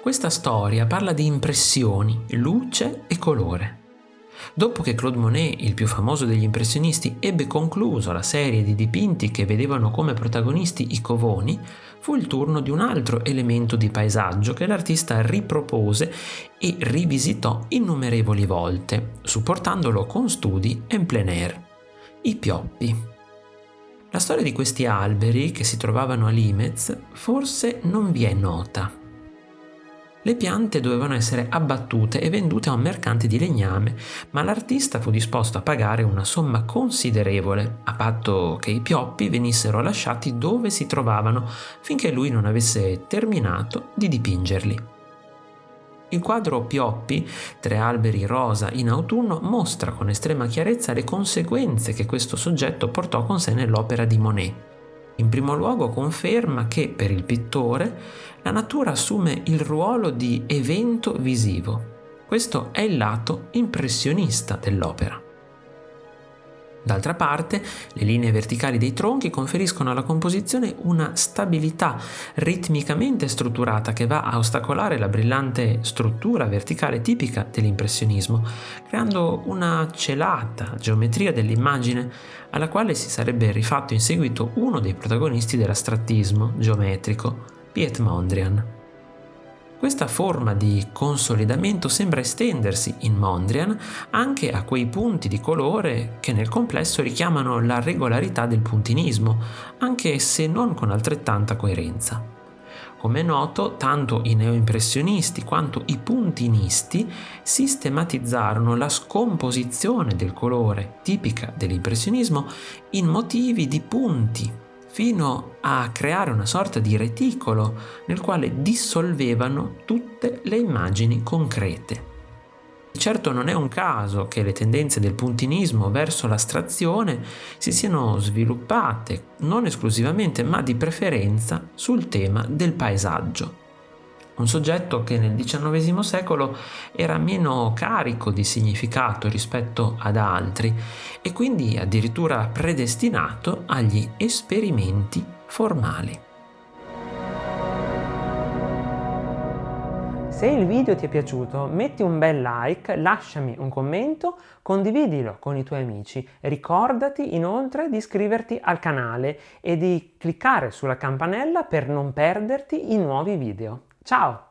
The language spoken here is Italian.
Questa storia parla di impressioni, luce e colore. Dopo che Claude Monet, il più famoso degli impressionisti, ebbe concluso la serie di dipinti che vedevano come protagonisti i covoni, fu il turno di un altro elemento di paesaggio che l'artista ripropose e rivisitò innumerevoli volte, supportandolo con studi en plein air, i pioppi. La storia di questi alberi che si trovavano a Limez forse non vi è nota. Le piante dovevano essere abbattute e vendute a un mercante di legname, ma l'artista fu disposto a pagare una somma considerevole, a patto che i pioppi venissero lasciati dove si trovavano finché lui non avesse terminato di dipingerli. Il quadro Pioppi, tre alberi rosa in autunno, mostra con estrema chiarezza le conseguenze che questo soggetto portò con sé nell'opera di Monet. In primo luogo conferma che per il pittore la natura assume il ruolo di evento visivo. Questo è il lato impressionista dell'opera. D'altra parte, le linee verticali dei tronchi conferiscono alla composizione una stabilità ritmicamente strutturata che va a ostacolare la brillante struttura verticale tipica dell'impressionismo, creando una celata geometria dell'immagine alla quale si sarebbe rifatto in seguito uno dei protagonisti dell'astrattismo geometrico, Piet Mondrian. Questa forma di consolidamento sembra estendersi in Mondrian anche a quei punti di colore che nel complesso richiamano la regolarità del puntinismo, anche se non con altrettanta coerenza. Come è noto, tanto i neoimpressionisti quanto i puntinisti sistematizzarono la scomposizione del colore tipica dell'impressionismo in motivi di punti fino a creare una sorta di reticolo nel quale dissolvevano tutte le immagini concrete. Certo non è un caso che le tendenze del puntinismo verso l'astrazione si siano sviluppate non esclusivamente ma di preferenza sul tema del paesaggio un soggetto che nel XIX secolo era meno carico di significato rispetto ad altri e quindi addirittura predestinato agli esperimenti formali. Se il video ti è piaciuto metti un bel like, lasciami un commento, condividilo con i tuoi amici. Ricordati inoltre di iscriverti al canale e di cliccare sulla campanella per non perderti i nuovi video. Ciao!